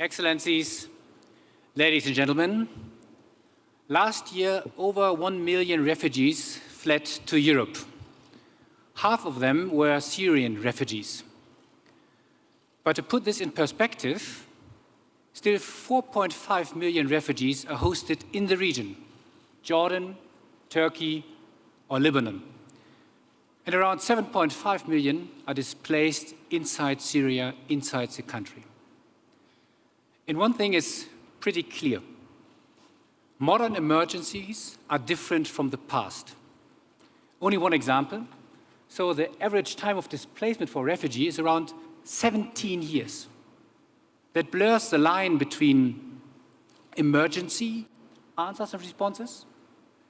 Excellencies, ladies and gentlemen, last year over 1 million refugees fled to Europe. Half of them were Syrian refugees. But to put this in perspective, still 4.5 million refugees are hosted in the region, Jordan, Turkey, or Lebanon. And around 7.5 million are displaced inside Syria, inside the country. And one thing is pretty clear. Modern emergencies are different from the past. Only one example. So the average time of displacement for refugees is around 17 years. That blurs the line between emergency answers and responses,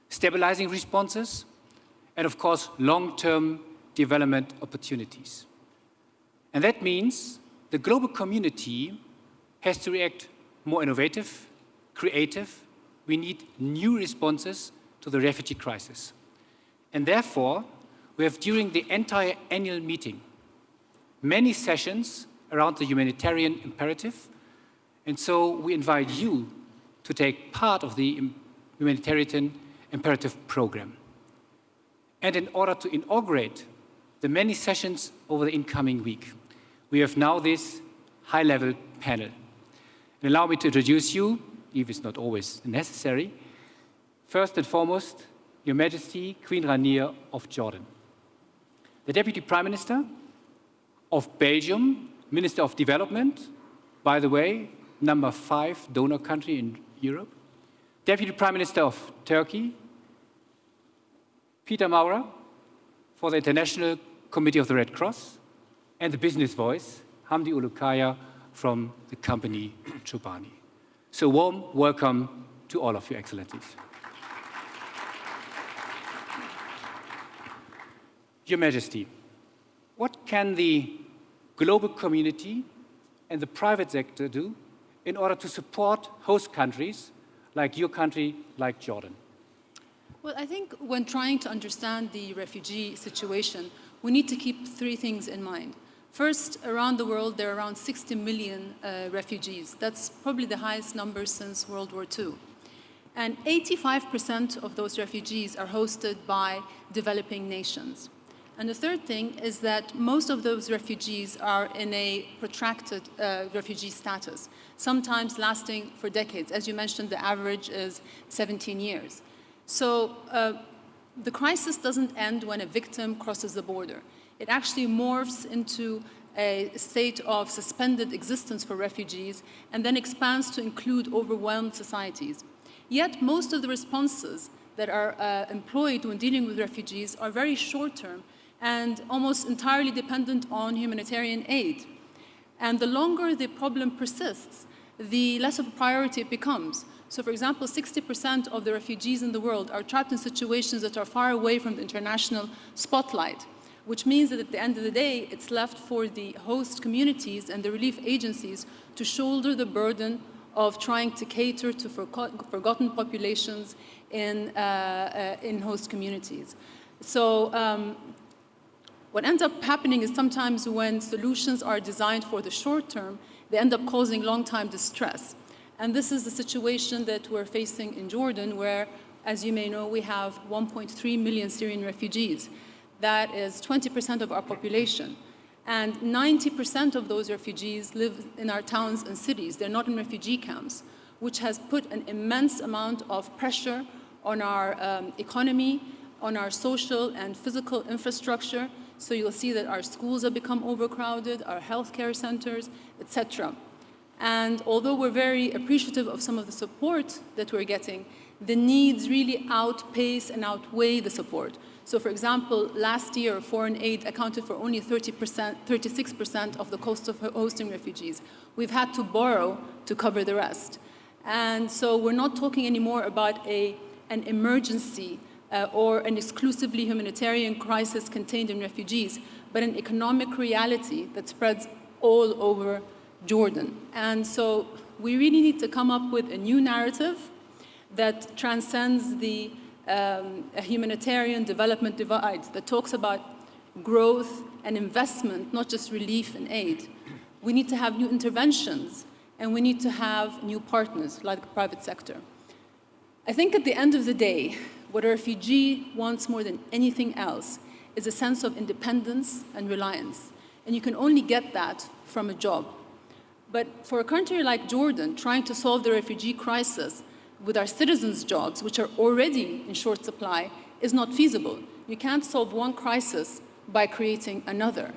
stabilizing responses, and of course, long-term development opportunities. And that means the global community has to react more innovative, creative. We need new responses to the refugee crisis. And therefore, we have during the entire annual meeting many sessions around the humanitarian imperative. And so we invite you to take part of the humanitarian imperative program. And in order to inaugurate the many sessions over the incoming week, we have now this high-level panel. Allow me to introduce you, if it's not always necessary. First and foremost, Your Majesty, Queen Rania of Jordan. The Deputy Prime Minister of Belgium, Minister of Development, by the way, number five donor country in Europe. Deputy Prime Minister of Turkey, Peter Maurer, for the International Committee of the Red Cross, and the business voice, Hamdi Ulukaya, from the company Chobani. So warm welcome to all of you, Excellencies. Your Majesty, what can the global community and the private sector do in order to support host countries like your country, like Jordan? Well, I think when trying to understand the refugee situation, we need to keep three things in mind. First, around the world, there are around 60 million uh, refugees. That's probably the highest number since World War II. And 85% of those refugees are hosted by developing nations. And the third thing is that most of those refugees are in a protracted uh, refugee status, sometimes lasting for decades. As you mentioned, the average is 17 years. So uh, the crisis doesn't end when a victim crosses the border it actually morphs into a state of suspended existence for refugees and then expands to include overwhelmed societies. Yet most of the responses that are uh, employed when dealing with refugees are very short-term and almost entirely dependent on humanitarian aid. And the longer the problem persists, the less of a priority it becomes. So for example, 60% of the refugees in the world are trapped in situations that are far away from the international spotlight which means that at the end of the day, it's left for the host communities and the relief agencies to shoulder the burden of trying to cater to forgotten populations in, uh, uh, in host communities. So um, what ends up happening is sometimes when solutions are designed for the short term, they end up causing long-time distress. And this is the situation that we're facing in Jordan, where, as you may know, we have 1.3 million Syrian refugees that is 20% of our population. And 90% of those refugees live in our towns and cities. They're not in refugee camps, which has put an immense amount of pressure on our um, economy, on our social and physical infrastructure. So you'll see that our schools have become overcrowded, our healthcare centers, etc. And although we're very appreciative of some of the support that we're getting, the needs really outpace and outweigh the support. So for example, last year, foreign aid accounted for only 30%, 36% of the cost of hosting refugees. We've had to borrow to cover the rest. And so we're not talking anymore about a, an emergency uh, or an exclusively humanitarian crisis contained in refugees, but an economic reality that spreads all over Jordan. And so we really need to come up with a new narrative that transcends the um, a humanitarian development divide that talks about growth and investment, not just relief and aid. We need to have new interventions and we need to have new partners like the private sector. I think at the end of the day, what a refugee wants more than anything else is a sense of independence and reliance. And you can only get that from a job. But for a country like Jordan, trying to solve the refugee crisis with our citizens' jobs, which are already in short supply, is not feasible. You can't solve one crisis by creating another.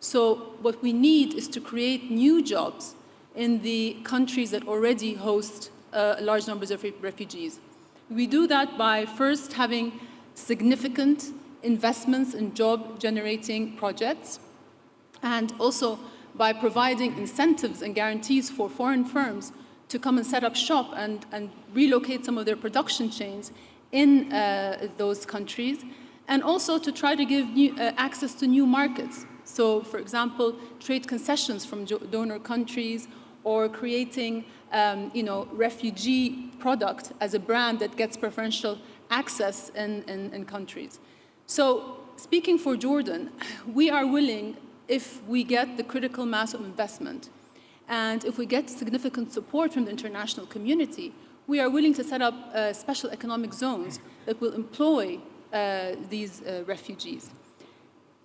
So what we need is to create new jobs in the countries that already host uh, large numbers of refugees. We do that by first having significant investments in job-generating projects, and also by providing incentives and guarantees for foreign firms to come and set up shop and, and relocate some of their production chains in uh, those countries, and also to try to give new, uh, access to new markets. So, for example, trade concessions from donor countries or creating um, you know, refugee product as a brand that gets preferential access in, in, in countries. So speaking for Jordan, we are willing if we get the critical mass of investment and if we get significant support from the international community, we are willing to set up uh, special economic zones that will employ uh, these uh, refugees.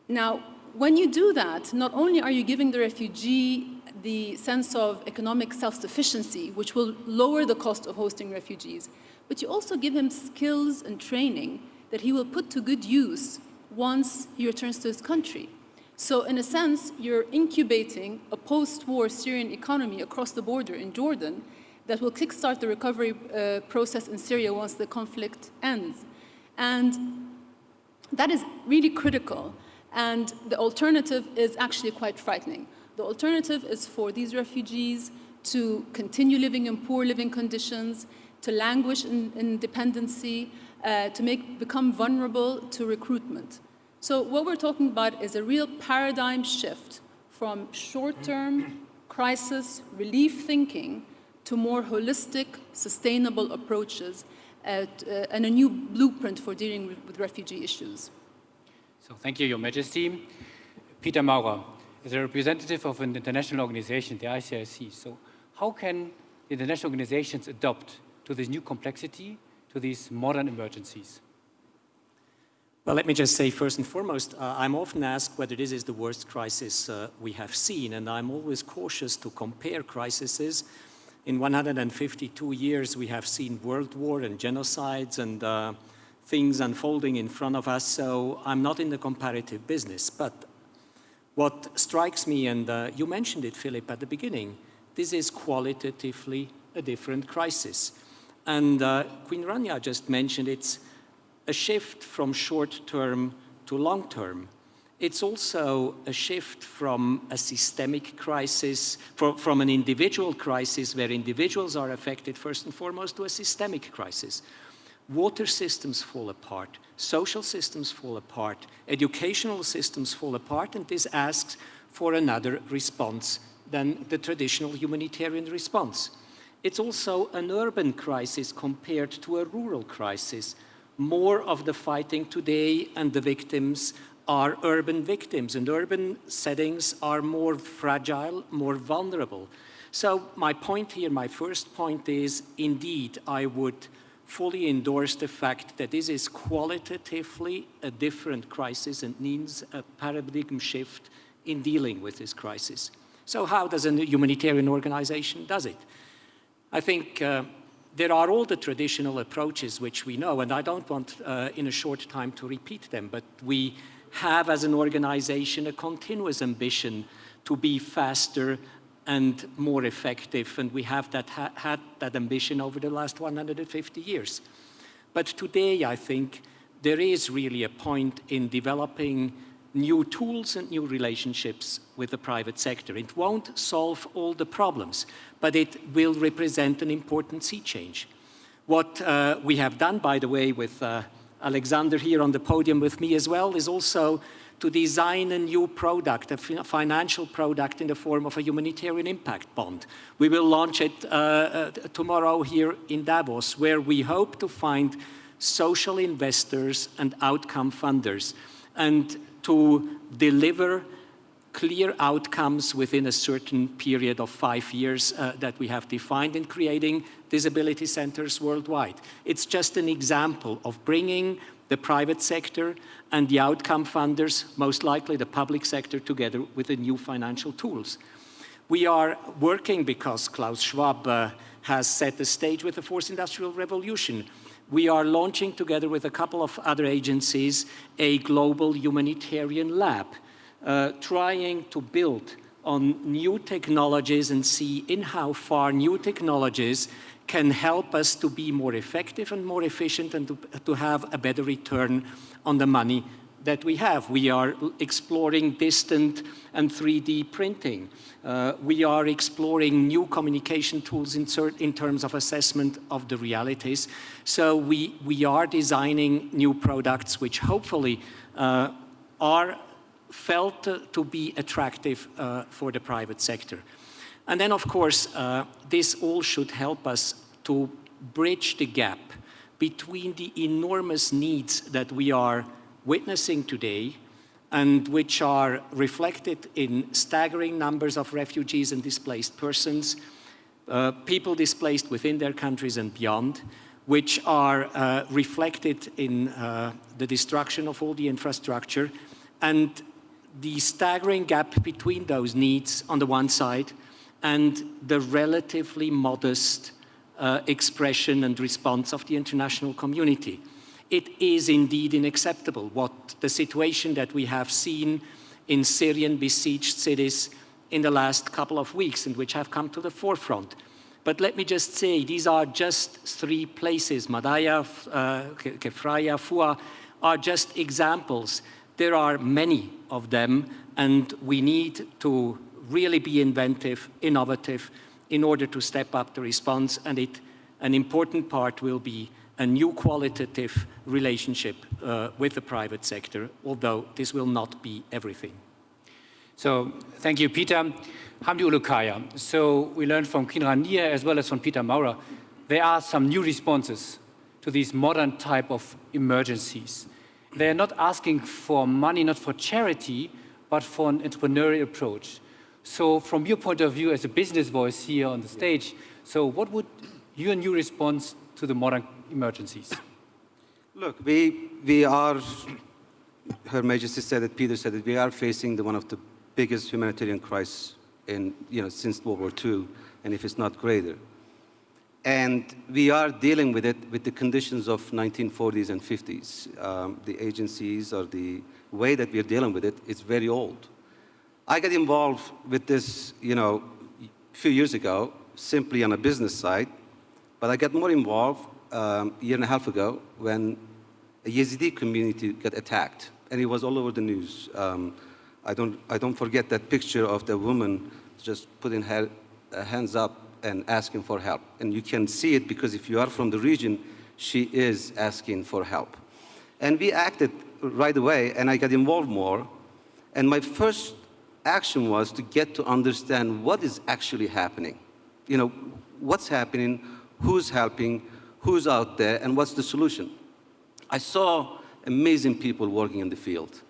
Now, when you do that, not only are you giving the refugee the sense of economic self-sufficiency, which will lower the cost of hosting refugees, but you also give him skills and training that he will put to good use once he returns to his country. So in a sense, you're incubating a post-war Syrian economy across the border in Jordan that will kickstart the recovery uh, process in Syria once the conflict ends. And that is really critical. And the alternative is actually quite frightening. The alternative is for these refugees to continue living in poor living conditions, to languish in, in dependency, uh, to make, become vulnerable to recruitment. So what we're talking about is a real paradigm shift from short-term crisis relief thinking to more holistic, sustainable approaches at, uh, and a new blueprint for dealing with, with, refugee issues. So thank you, Your Majesty. Peter Maurer is a representative of an international organization, the ICRC. So how can international organizations adopt to this new complexity to these modern emergencies? Well, let me just say first and foremost, uh, I'm often asked whether this is the worst crisis uh, we have seen, and I'm always cautious to compare crises. In 152 years, we have seen world war and genocides and uh, things unfolding in front of us, so I'm not in the comparative business. But what strikes me, and uh, you mentioned it, Philip, at the beginning, this is qualitatively a different crisis. And uh, Queen Rania just mentioned it's a shift from short-term to long-term. It's also a shift from a systemic crisis, from, from an individual crisis where individuals are affected first and foremost to a systemic crisis. Water systems fall apart, social systems fall apart, educational systems fall apart, and this asks for another response than the traditional humanitarian response. It's also an urban crisis compared to a rural crisis. More of the fighting today and the victims are urban victims, and urban settings are more fragile, more vulnerable. So my point here, my first point is, indeed, I would fully endorse the fact that this is qualitatively a different crisis and needs a paradigm shift in dealing with this crisis. So how does a humanitarian organization does it? I think uh, there are all the traditional approaches which we know, and I don't want uh, in a short time to repeat them, but we have as an organization a continuous ambition to be faster and more effective, and we have that ha had that ambition over the last 150 years. But today, I think, there is really a point in developing new tools and new relationships with the private sector. It won't solve all the problems, but it will represent an important sea change. What uh, we have done, by the way, with uh, Alexander here on the podium with me as well, is also to design a new product, a financial product in the form of a humanitarian impact bond. We will launch it uh, uh, tomorrow here in Davos, where we hope to find social investors and outcome funders. And to deliver clear outcomes within a certain period of five years uh, that we have defined in creating disability centers worldwide. It's just an example of bringing the private sector and the outcome funders, most likely the public sector, together with the new financial tools. We are working because Klaus Schwab uh, has set the stage with the fourth industrial revolution. We are launching together with a couple of other agencies a global humanitarian lab uh, trying to build on new technologies and see in how far new technologies can help us to be more effective and more efficient and to, to have a better return on the money that we have. We are exploring distant and 3D printing. Uh, we are exploring new communication tools in, in, terms of assessment of the realities. So we, we are designing new products which hopefully uh, are felt to be attractive uh, for the private sector. And then, of course, uh, this all should help us to bridge the gap between the enormous needs that we are witnessing today and which are reflected in staggering numbers of refugees and displaced persons, uh, people displaced within their countries and beyond, which are uh, reflected in uh, the destruction of all the infrastructure and the staggering gap between those needs on the one side and the relatively modest uh, expression and response of the international community. It is indeed unacceptable what the situation that we have seen in Syrian besieged cities in the last couple of weeks and which have come to the forefront. But let me just say, these are just three places, Madaya, uh, Kefraya, Fua, are just examples there are many of them, and we need to really be inventive, innovative, in order to step up the response, and it, an important part will be a new qualitative relationship uh, with the private sector, although this will not be everything. So, thank you, Peter. Hamdi Ulukaya. So, we learned from Queen Rania as well as from Peter Maurer, there are some new responses to these modern type of emergencies they're not asking for money, not for charity, but for an entrepreneurial approach. So from your point of view as a business voice here on the stage, so what would your new response to the modern emergencies? Look, we, we are, Her Majesty said it, Peter said it, we are facing the, one of the biggest humanitarian crises in, you know, since World War II, and if it's not greater. And we are dealing with it with the conditions of 1940s and 50s. Um, the agencies or the way that we're dealing with it is very old. I got involved with this, you know, a few years ago, simply on a business side, but I got more involved um, a year and a half ago when a Yazidi community got attacked, and it was all over the news. Um, I, don't, I don't forget that picture of the woman just putting her hands up and asking for help. And you can see it because if you are from the region, she is asking for help. And we acted right away, and I got involved more. And my first action was to get to understand what is actually happening. You know, what's happening, who's helping, who's out there, and what's the solution. I saw amazing people working in the field,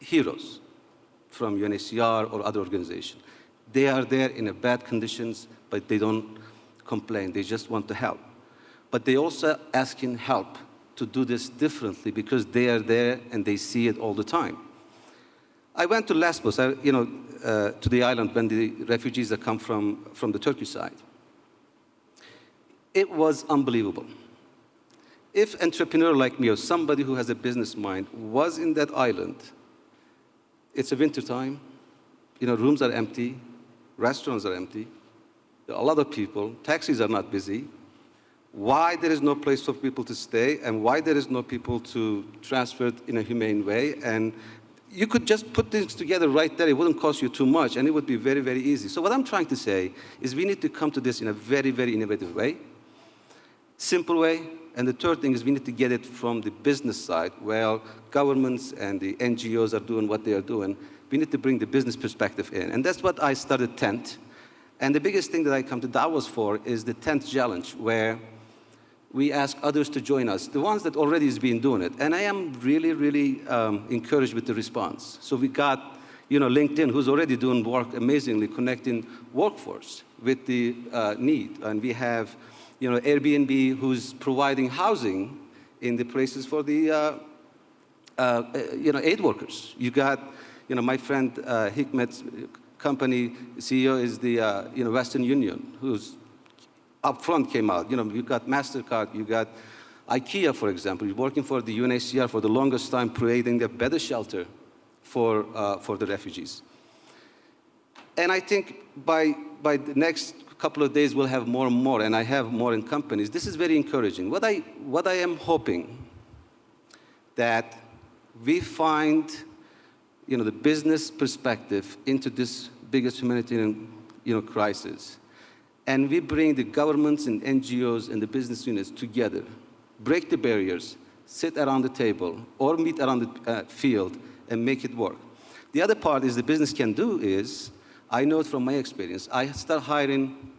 heroes from UNHCR or other organizations. They are there in bad conditions, but they don't complain. They just want to help. But they also asking help to do this differently because they are there and they see it all the time. I went to Lesbos, you know, uh, to the island when the refugees that come from, from the Turkish side. It was unbelievable. If an entrepreneur like me or somebody who has a business mind was in that island, it's a winter time, you know, rooms are empty, restaurants are empty, a lot of people, taxis are not busy, why there is no place for people to stay and why there is no people to transfer it in a humane way. And you could just put things together right there. It wouldn't cost you too much and it would be very, very easy. So what I'm trying to say is we need to come to this in a very, very innovative way, simple way. And the third thing is we need to get it from the business side where governments and the NGOs are doing what they are doing. We need to bring the business perspective in. And that's what I started Tent. And the biggest thing that I come to Davos for is the Tent challenge, where we ask others to join us, the ones that already has been doing it. And I am really, really um, encouraged with the response. So we got you know, LinkedIn, who's already doing work amazingly connecting workforce with the uh, need. And we have, you know, Airbnb, who's providing housing in the places for the, uh, uh, you know, aid workers. You got, you know, my friend uh, Hikmet's company CEO is the, uh, you know, Western Union, who's up front came out. You know, you got MasterCard, you got IKEA, for example, working for the UNHCR for the longest time, creating a better shelter for, uh, for the refugees. And I think by, by the next couple of days, we'll have more and more, and I have more in companies. This is very encouraging. What I, what I am hoping that we find you know, the business perspective into this biggest humanitarian you know, crisis, and we bring the governments and NGOs and the business units together, break the barriers, sit around the table, or meet around the uh, field and make it work. The other part is the business can do is, I know it from my experience, I started hiring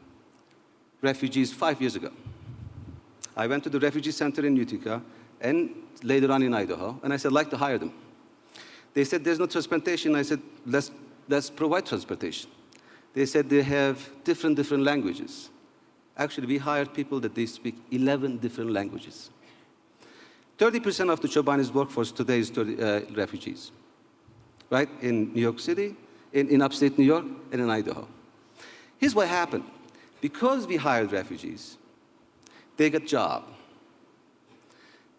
refugees five years ago. I went to the refugee center in Utica and later on in Idaho, and I said, I'd like to hire them. They said, there's no transportation. I said, let's, let's provide transportation. They said they have different, different languages. Actually, we hired people that they speak 11 different languages. 30% of the Chobani's workforce today is 30, uh, refugees, right? In New York City, in, in upstate New York, and in Idaho. Here's what happened. Because we hired refugees, they got job.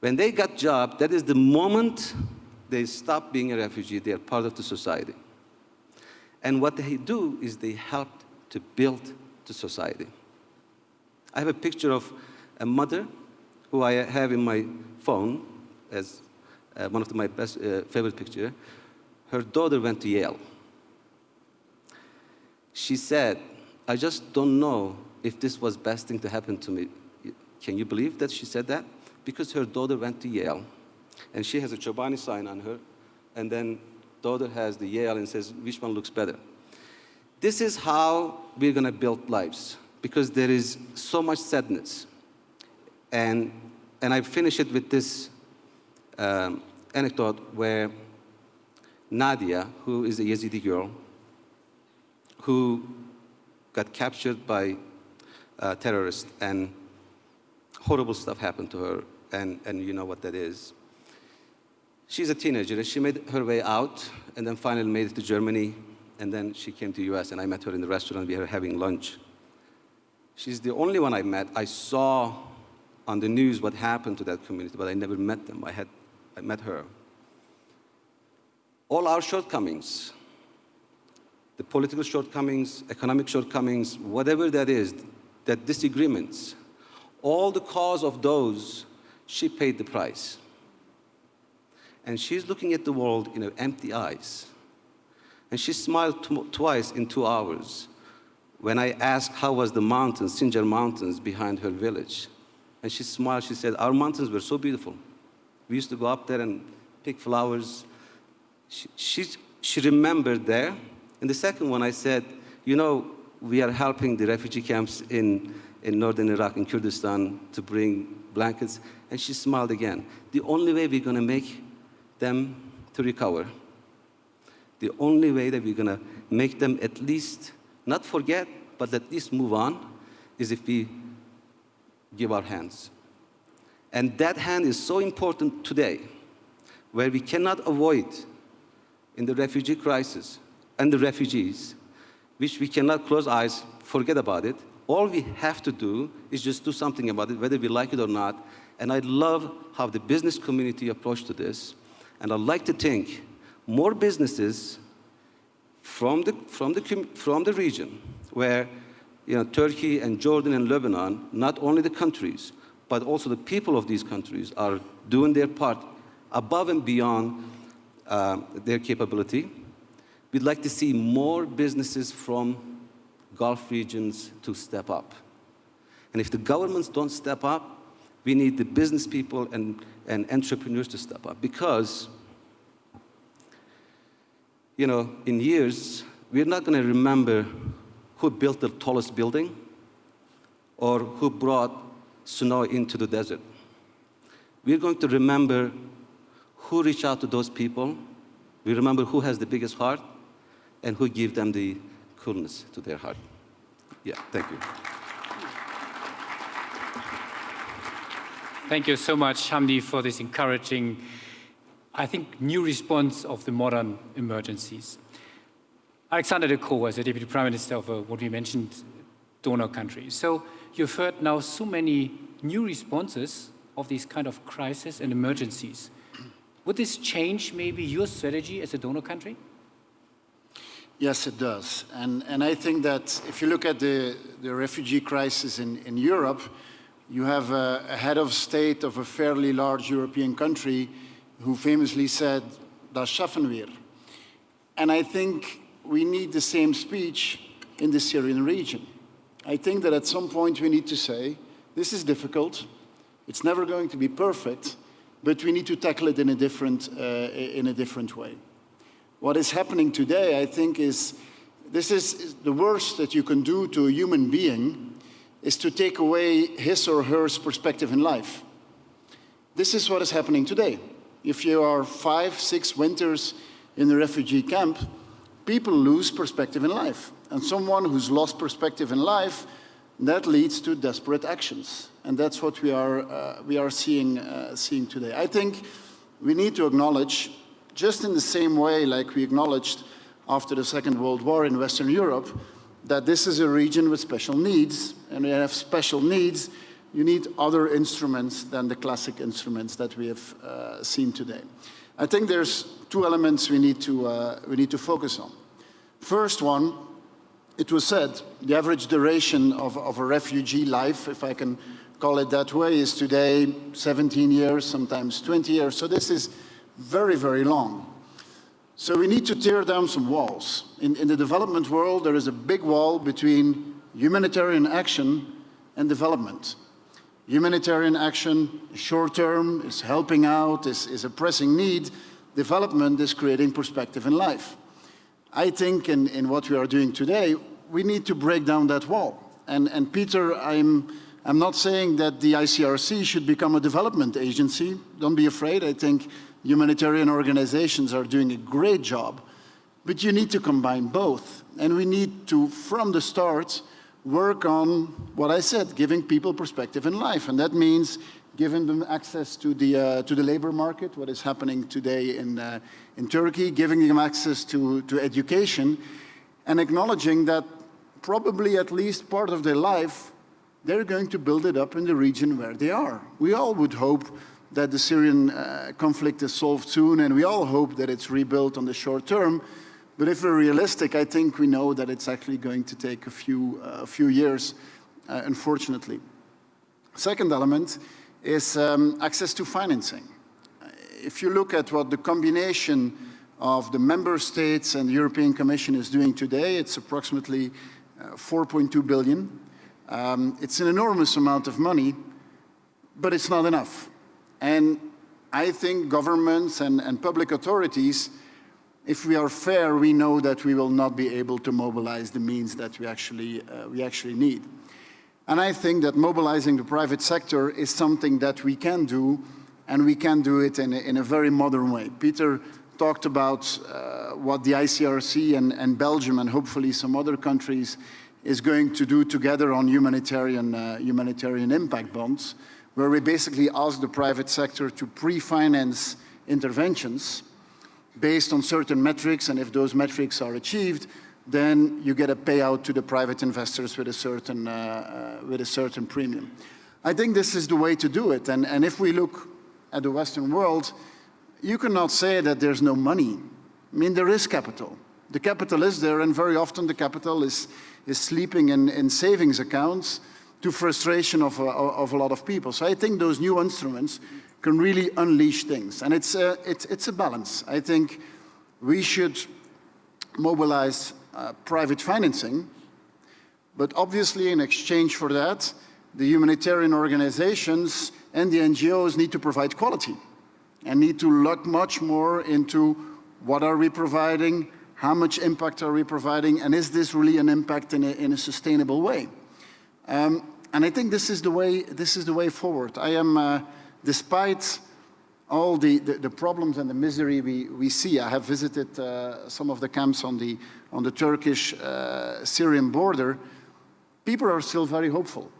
When they got job, that is the moment they stop being a refugee, they are part of the society. And what they do is they help to build the society. I have a picture of a mother who I have in my phone as uh, one of my best uh, favorite picture. Her daughter went to Yale. She said, I just don't know if this was best thing to happen to me. Can you believe that she said that? Because her daughter went to Yale, and she has a Chobani sign on her, and then daughter has the Yale and says, which one looks better? This is how we're going to build lives, because there is so much sadness. And, and I finish it with this um, anecdote where Nadia, who is a Yazidi girl, who got captured by uh, terrorists and horrible stuff happened to her, and, and you know what that is. She's a teenager, and she made her way out, and then finally made it to Germany, and then she came to US, and I met her in the restaurant. We were having lunch. She's the only one I met. I saw on the news what happened to that community, but I never met them. I, had, I met her. All our shortcomings, the political shortcomings, economic shortcomings, whatever that is, that disagreements, all the cause of those, she paid the price. And she's looking at the world in empty eyes. And she smiled twice in two hours when I asked how was the mountains, Sinjar Mountains, behind her village. And she smiled, she said, our mountains were so beautiful. We used to go up there and pick flowers. She, she, she remembered there. And the second one, I said, you know, we are helping the refugee camps in, in northern Iraq, in Kurdistan, to bring blankets. And she smiled again. The only way we're going to make them to recover, the only way that we're going to make them at least not forget, but at least move on, is if we give our hands. And that hand is so important today, where we cannot avoid in the refugee crisis and the refugees, which we cannot close eyes, forget about it. All we have to do is just do something about it, whether we like it or not. And I love how the business community approached to this. And I'd like to think more businesses from the, from the, from the region where you know, Turkey and Jordan and Lebanon, not only the countries, but also the people of these countries are doing their part above and beyond uh, their capability. We'd like to see more businesses from Gulf regions to step up. And if the governments don't step up, we need the business people and, and entrepreneurs to step up because, you know, in years, we're not going to remember who built the tallest building or who brought snow into the desert. We're going to remember who reached out to those people. We remember who has the biggest heart, and who give them the coolness to their heart. Yeah, thank you. Thank you so much, Hamdi, for this encouraging, I think, new response of the modern emergencies. Alexander De Croo was the Deputy Prime Minister of uh, what we mentioned, donor country. So you've heard now so many new responses of these kind of crises and emergencies. Would this change maybe your strategy as a donor country? Yes, it does. And, and I think that if you look at the, the refugee crisis in, in Europe, you have a, a, head of state of a fairly large European country who famously said, das schaffen wir. And I think we need the same speech in the Syrian region. I think that at some point we need to say, this is difficult, it's never going to be perfect, but we need to tackle it in a different, uh, in a different way. What is happening today, I think, is this is the worst that you can do to a human being is to take away his or her perspective in life. This is what is happening today. If you are five, six winters in a refugee camp, people lose perspective in life. And someone who's lost perspective in life, that leads to desperate actions. And that's what we are, uh, we are seeing, uh, seeing today. I think we need to acknowledge, just in the same way like we acknowledged after the Second World War in Western Europe, that this is a region with special needs, and we have special needs, you need other instruments than the classic instruments that we have uh, seen today. I think there's two elements we need to, uh, we need to focus on. First one, it was said, the average duration of, of a refugee life, if I can call it that way, is today 17 years, sometimes 20 years. So this is very, very long. So we need to tear down some walls. In, in the development world, there is a big wall between humanitarian action and development. Humanitarian action, short term, is helping out, is, is a pressing need. Development is creating perspective in life. I think in, in what we are doing today, we need to break down that wall. And, and Peter, I'm, I'm not saying that the ICRC should become a development agency. Don't be afraid. I think humanitarian organizations are doing a great job, but you need to combine both. And we need to, from the start, work on what I said, giving people perspective in life. And that means giving them access to the, uh, to the labor market, what is happening today in, uh, in Turkey, giving them access to, to education, and acknowledging that probably at least part of their life, they're going to build it up in the region where they are. We all would hope that the Syrian uh, conflict is solved soon, and we all hope that it's rebuilt on the short term. But if we're realistic, I think we know that it's actually going to take a few, uh, a few years, uh, unfortunately. Second element is um, access to financing. If you look at what the combination of the member states and the European Commission is doing today, it's approximately uh, 4.2 billion. Um, it's an enormous amount of money, but it's not enough. And I think governments and, and public authorities, if we are fair, we know that we will not be able to mobilize the means that we actually, uh, we actually need. And I think that mobilizing the private sector is something that we can do, and we can do it in a, in a very modern way. Peter talked about uh, what the ICRC and, and, Belgium and hopefully some other countries is going to do together on humanitarian, uh, humanitarian impact bonds where we basically ask the private sector to pre-finance interventions based on certain metrics, and if those metrics are achieved, then you get a payout to the private investors with a certain, uh, uh, with a certain premium. I think this is the way to do it, and, and if we look at the Western world, you cannot say that there's no money. I mean, there is capital. The capital is there, and very often the capital is, is sleeping in, in savings accounts, to frustration of a, of a lot of people. So I think those new instruments can really unleash things. And it's a, it's, it's a balance. I think we should mobilize uh, private financing, but obviously in exchange for that, the humanitarian organizations and the NGOs need to provide quality and need to look much more into what are we providing, how much impact are we providing, and is this really an impact in a, in a sustainable way? Um, and I think this is the way, this is the way forward. I am, uh, despite all the, the, the, problems and the misery we, we see. I have visited uh, some of the camps on the, on the Turkish-Syrian uh, border. People are still very hopeful.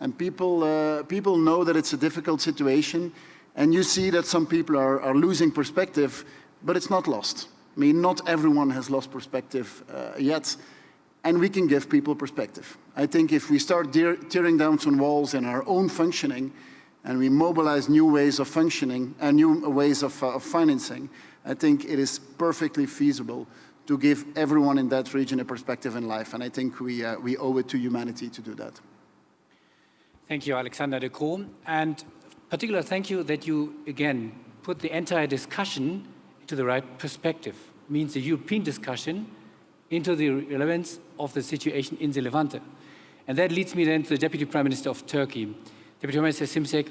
And people, uh, people know that it's a difficult situation. And you see that some people are, are losing perspective, but it's not lost. I mean, not everyone has lost perspective uh, yet, and we can give people perspective. I think if we start tearing down some walls in our own functioning, and we mobilize new ways of functioning and new ways of, uh, of financing, I think it is perfectly feasible to give everyone in that region a perspective in life. And I think we, uh, we owe it to humanity to do that. Thank you, Alexander De Croo. And particular thank you that you, again, put the entire discussion into the right perspective. It means the European discussion into the relevance of the situation in the Levante. And that leads me then to the Deputy Prime Minister of Turkey. Deputy Prime Minister Şimşek,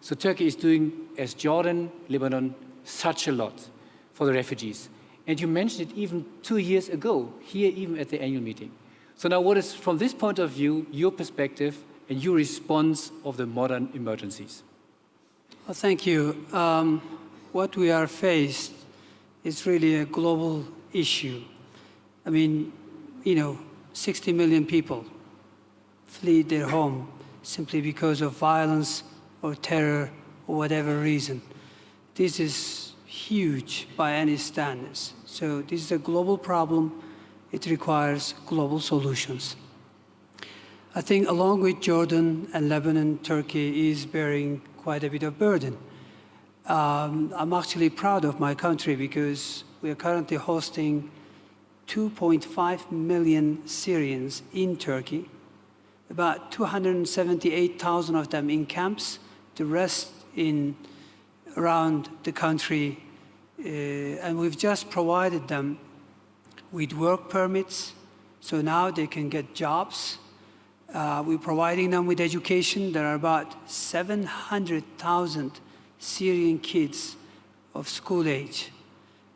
so Turkey is doing, as Jordan, Lebanon, such a lot for the refugees. And you mentioned it even two years ago, here even at the annual meeting. So now what is, from this point of view, your perspective and your response of the modern emergencies? Well, thank you. Um, what we are faced is really a global issue. I mean, you know, 60 million people flee their home simply because of violence or terror or whatever reason. This is huge by any standards. So this is a global problem. It requires global solutions. I think along with Jordan and Lebanon, Turkey is bearing quite a bit of burden. Um, I'm actually proud of my country because we are currently hosting 2.5 million Syrians in Turkey about 278,000 of them in camps, the rest in around the country. Uh, and we've just provided them with work permits, so now they can get jobs. Uh, we're providing them with education. There are about 700,000 Syrian kids of school age.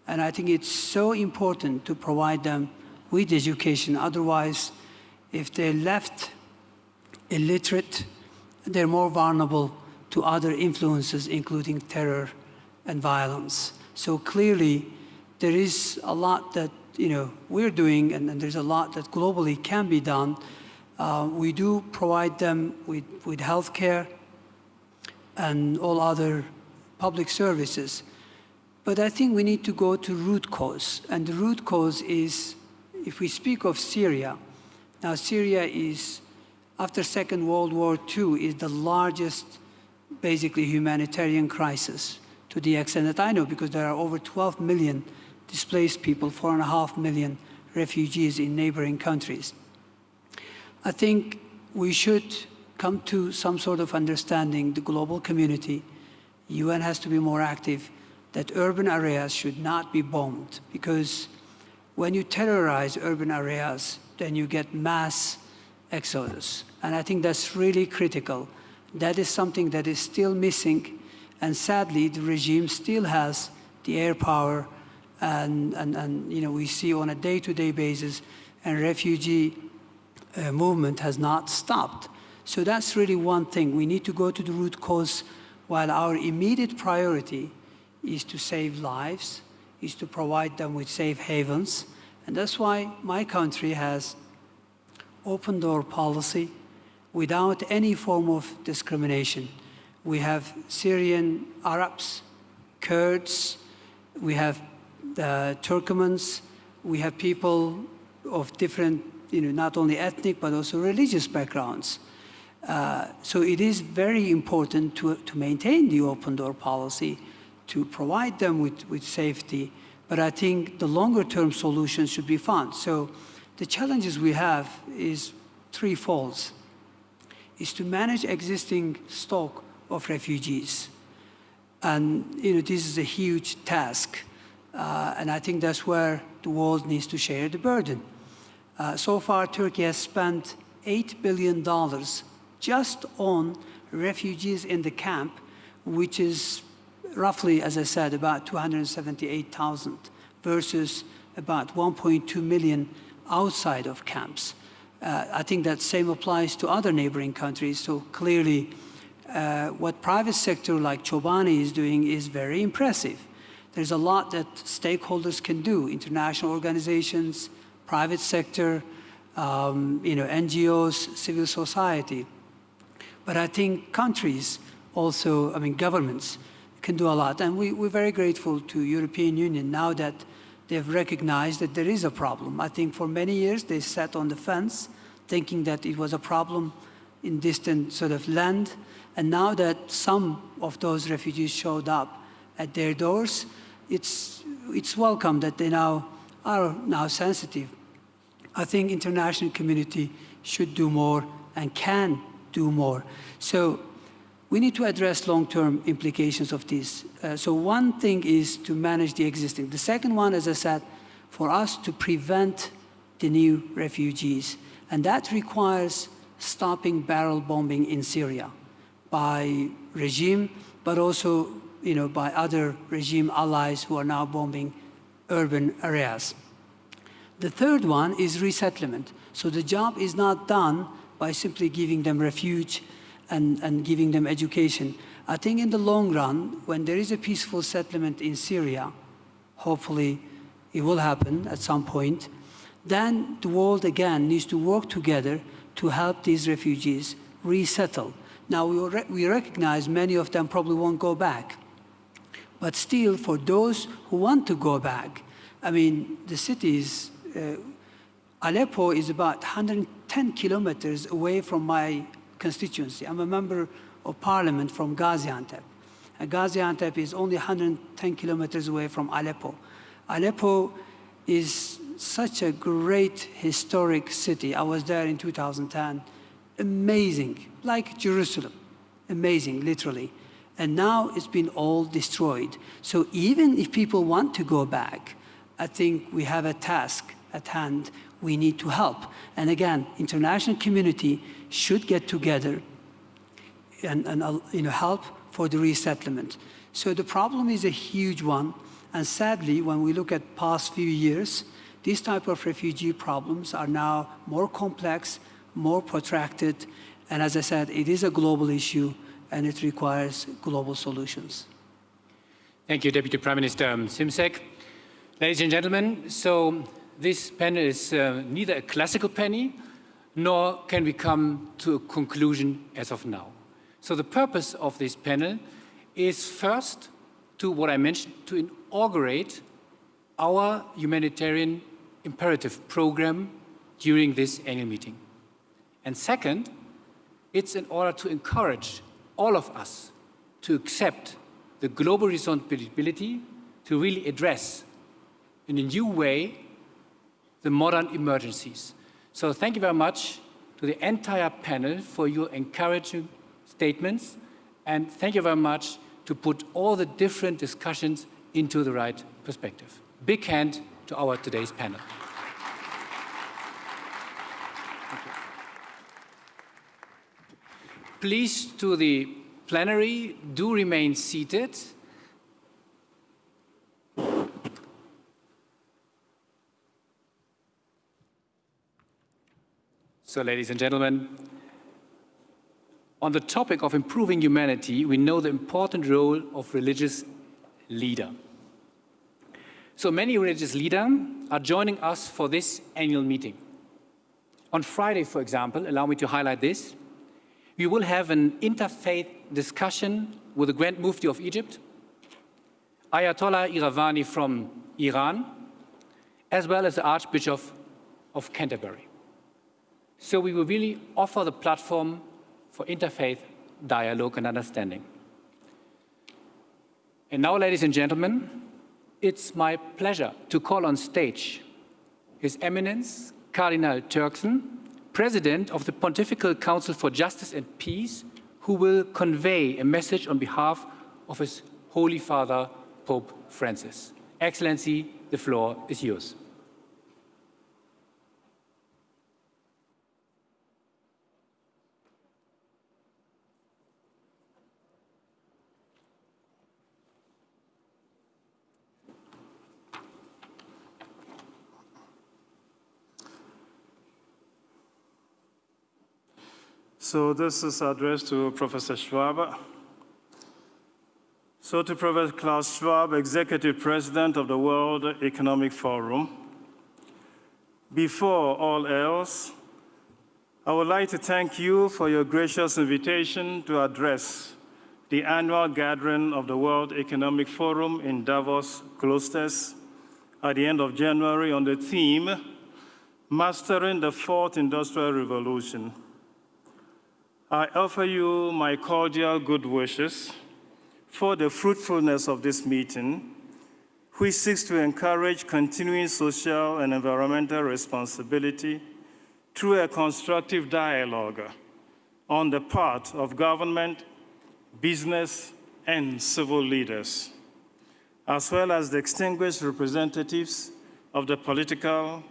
And I think it's so important to provide them with education. Otherwise, if they're left illiterate, they're more vulnerable to other influences, including terror and violence. So clearly, there is a lot that you know we're doing, and, and there's a lot that globally can be done. Uh, we do provide them with, with health care and all other public services. But I think we need to go to root cause. And the root cause is, if we speak of Syria, now Syria is after Second World War II is the largest, basically, humanitarian crisis to the extent that I know, because there are over 12 million displaced people, four and a half million refugees in neighboring countries. I think we should come to some sort of understanding, the global community, UN has to be more active, that urban areas should not be bombed, because when you terrorize urban areas, then you get mass exodus. And I think that's really critical. That is something that is still missing. And sadly, the regime still has the air power. And, and, and you know, we see on a day-to-day -day basis, and refugee uh, movement has not stopped. So that's really one thing. We need to go to the root cause while our immediate priority is to save lives, is to provide them with safe havens. And that's why my country has open door policy without any form of discrimination. We have Syrian Arabs, Kurds, we have the Turkomans, we have people of different, you know, not only ethnic but also religious backgrounds. Uh, so it is very important to, to maintain the open door policy, to provide them with, with safety, but I think the longer term solutions should be found. So the challenges we have is threefold. Is to manage existing stock of refugees. And you know, this is a huge task. Uh, and I think that's where the world needs to share the burden. Uh, so far, Turkey has spent $8 billion just on refugees in the camp, which is roughly, as I said, about 278,000 versus about 1.2 million outside of camps. Uh, I think that same applies to other neighboring countries. So clearly, uh, what private sector like Chobani is doing is very impressive. There's a lot that stakeholders can do, international organizations, private sector, um, you know, NGOs, civil society. But I think countries also, I mean, governments can do a lot. And we, we're very grateful to European Union now that they've recognized that there is a problem. I think for many years they sat on the fence thinking that it was a problem in distant sort of land. And now that some of those refugees showed up at their doors, it's, it's welcome that they now are now sensitive. I think international community should do more and can do more. So we need to address long-term implications of this. Uh, so one thing is to manage the existing. The second one, as I said, for us to prevent the new refugees. And that requires stopping barrel bombing in Syria by regime, but also you know, by other regime allies who are now bombing urban areas. The third one is resettlement. So the job is not done by simply giving them refuge and, and giving them education. I think in the long run, when there is a peaceful settlement in Syria, hopefully it will happen at some point, then the world again needs to work together to help these refugees resettle. Now, we, re we recognize many of them probably won't go back. But still, for those who want to go back, I mean, the cities, uh, Aleppo is about 110 kilometers away from my constituency. I'm a member of parliament from Gaziantep. And Gaziantep is only 110 kilometers away from Aleppo. Aleppo is such a great historic city. I was there in 2010. Amazing, like Jerusalem. Amazing, literally. And now it's been all destroyed. So even if people want to go back, I think we have a task at hand. We need to help. And again, international community should get together and, and uh, you know, help for the resettlement. So the problem is a huge one. And sadly, when we look at past few years, these type of refugee problems are now more complex, more protracted, and as I said, it is a global issue and it requires global solutions. Thank you, Deputy Prime Minister Simsek. Ladies and gentlemen, so this panel is uh, neither a classical penny, nor can we come to a conclusion as of now. So the purpose of this panel is first to what I mentioned, to inaugurate our humanitarian imperative program during this annual meeting. And second, it's in order to encourage all of us to accept the global responsibility to really address in a new way the modern emergencies. So thank you very much to the entire panel for your encouraging statements and thank you very much to put all the different discussions into the right perspective. Big hand to our today's panel. Please, to the plenary, do remain seated. So, ladies and gentlemen, on the topic of improving humanity, we know the important role of religious leader. So many religious leaders are joining us for this annual meeting. On Friday, for example, allow me to highlight this, we will have an interfaith discussion with the Grand Mufti of Egypt, Ayatollah Iravani from Iran, as well as the Archbishop of Canterbury. So we will really offer the platform for interfaith dialogue and understanding. And now, ladies and gentlemen, it's my pleasure to call on stage His Eminence Cardinal Turkson, President of the Pontifical Council for Justice and Peace, who will convey a message on behalf of His Holy Father, Pope Francis. Excellency, the floor is yours. So this is addressed to Professor Schwab. So to Professor Klaus Schwab, Executive President of the World Economic Forum. Before all else, I would like to thank you for your gracious invitation to address the annual gathering of the World Economic Forum in Davos, Klosters, at the end of January on the theme, Mastering the Fourth Industrial Revolution. I offer you my cordial good wishes for the fruitfulness of this meeting, which seeks to encourage continuing social and environmental responsibility through a constructive dialogue on the part of government, business, and civil leaders, as well as the distinguished representatives of the political,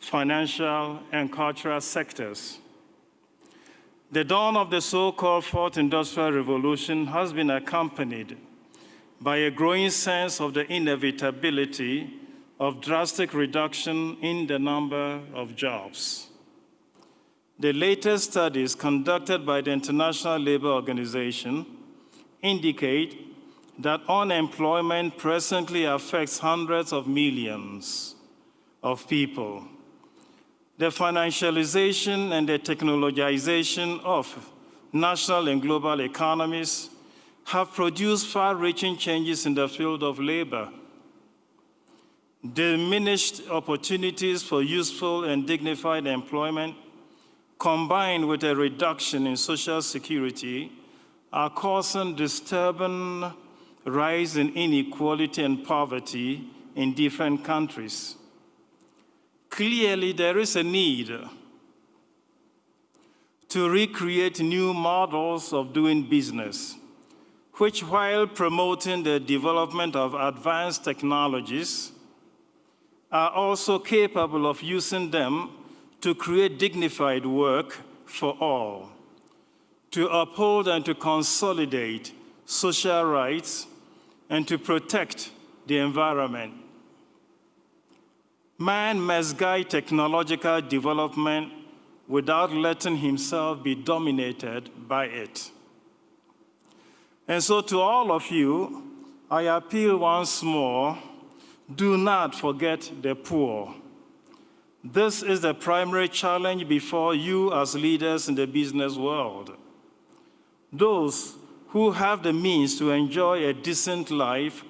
financial, and cultural sectors. The dawn of the so-called Fourth Industrial Revolution has been accompanied by a growing sense of the inevitability of drastic reduction in the number of jobs. The latest studies conducted by the International Labour Organization indicate that unemployment presently affects hundreds of millions of people. The financialization and the technologization of national and global economies have produced far-reaching changes in the field of labor. Diminished opportunities for useful and dignified employment combined with a reduction in social security, are causing disturbing rise in inequality and poverty in different countries. Clearly, there is a need to recreate new models of doing business, which while promoting the development of advanced technologies, are also capable of using them to create dignified work for all, to uphold and to consolidate social rights, and to protect the environment. Man must guide technological development without letting himself be dominated by it. And so to all of you, I appeal once more, do not forget the poor. This is the primary challenge before you as leaders in the business world. Those who have the means to enjoy a decent life,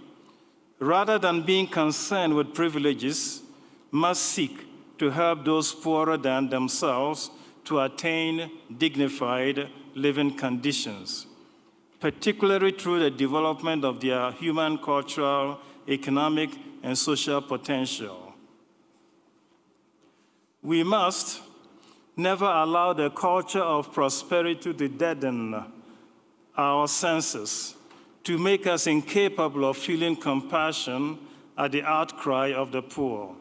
rather than being concerned with privileges, must seek to help those poorer than themselves to attain dignified living conditions, particularly through the development of their human, cultural, economic, and social potential. We must never allow the culture of prosperity to deaden our senses, to make us incapable of feeling compassion at the outcry of the poor,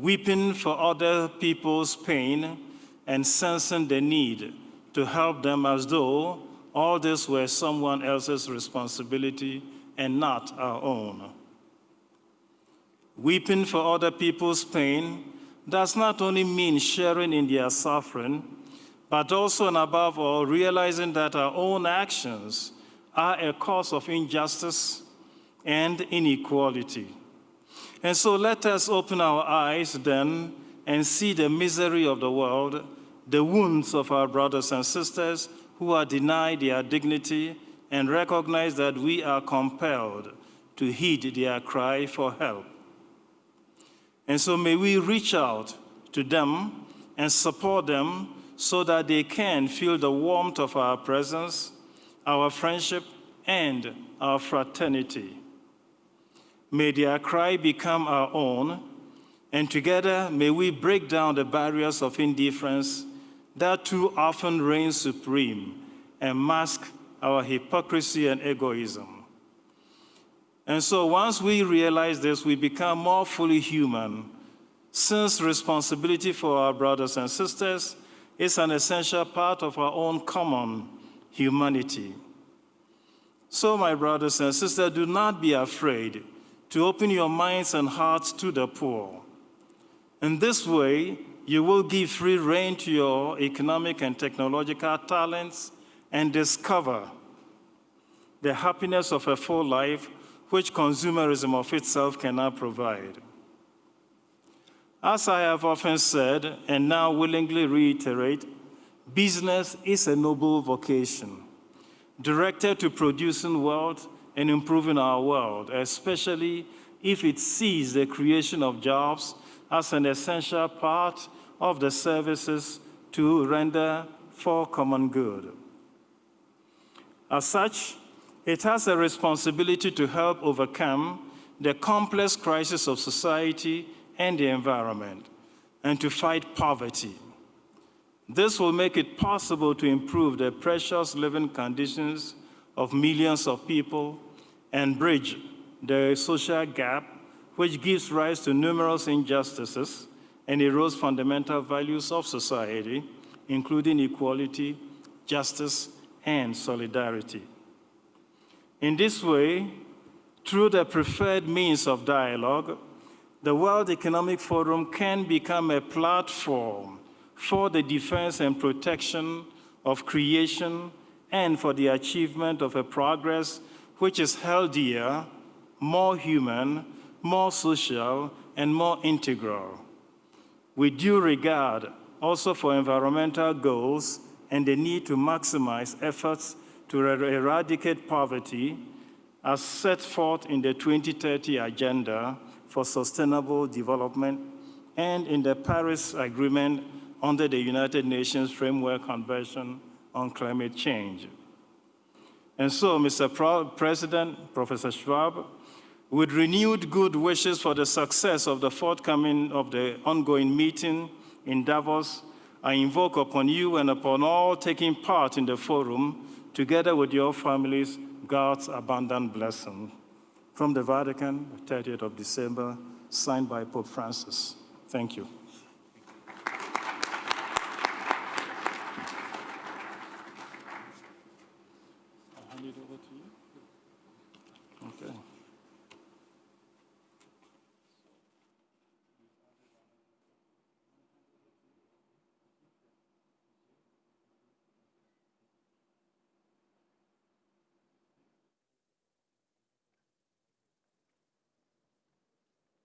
weeping for other people's pain and sensing the need to help them as though all this were someone else's responsibility and not our own. Weeping for other people's pain does not only mean sharing in their suffering, but also and above all, realizing that our own actions are a cause of injustice and inequality. And so let us open our eyes then and see the misery of the world, the wounds of our brothers and sisters who are denied their dignity, and recognize that we are compelled to heed their cry for help. And so may we reach out to them and support them so that they can feel the warmth of our presence, our friendship, and our fraternity. May their cry become our own, and together may we break down the barriers of indifference that too often reign supreme and mask our hypocrisy and egoism. And so once we realize this, we become more fully human, since responsibility for our brothers and sisters is an essential part of our own common humanity. So, my brothers and sisters, do not be afraid to open your minds and hearts to the poor. In this way, you will give free rein to your economic and technological talents and discover the happiness of a full life which consumerism of itself cannot provide. As I have often said, and now willingly reiterate, business is a noble vocation directed to producing wealth and improving our world, especially if it sees the creation of jobs as an essential part of the services to render for common good. As such, it has a responsibility to help overcome the complex crisis of society and the environment, and to fight poverty. This will make it possible to improve the precious living conditions of millions of people and bridge the social gap which gives rise to numerous injustices and erodes fundamental values of society, including equality, justice, and solidarity. In this way, through the preferred means of dialogue, the World Economic Forum can become a platform for the defense and protection of creation and for the achievement of a progress which is healthier, more human, more social, and more integral. With due regard also for environmental goals and the need to maximize efforts to er eradicate poverty as set forth in the 2030 Agenda for Sustainable Development and in the Paris Agreement under the United Nations Framework Convention on Climate Change. And so, Mr. Pro President, Professor Schwab, with renewed good wishes for the success of the forthcoming of the ongoing meeting in Davos, I invoke upon you and upon all taking part in the forum, together with your families, God's abundant blessing from the Vatican, 30th of December, signed by Pope Francis. Thank you.